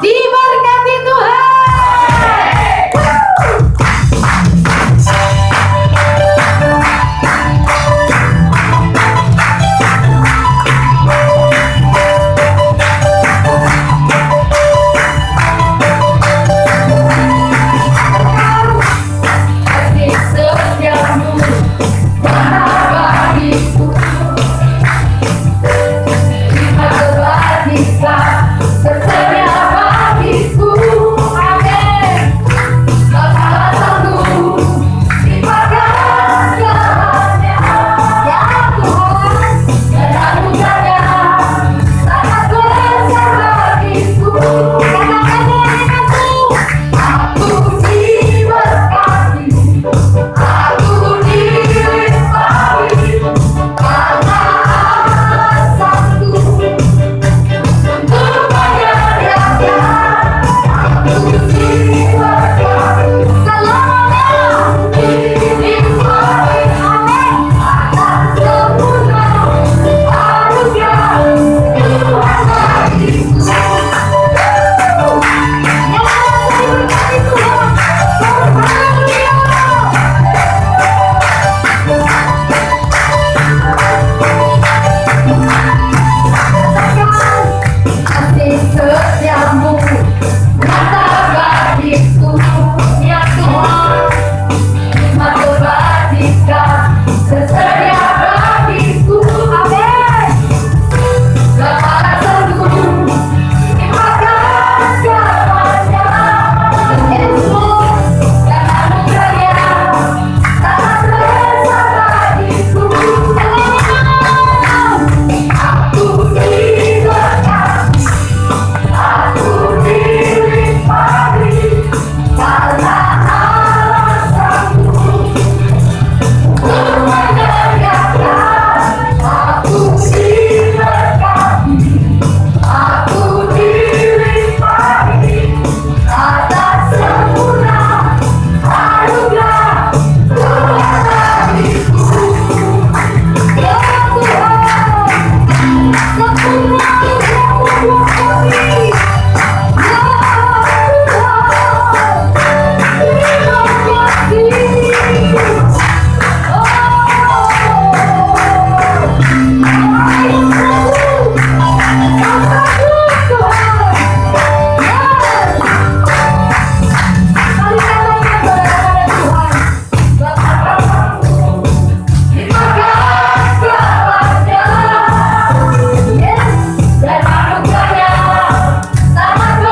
Sí.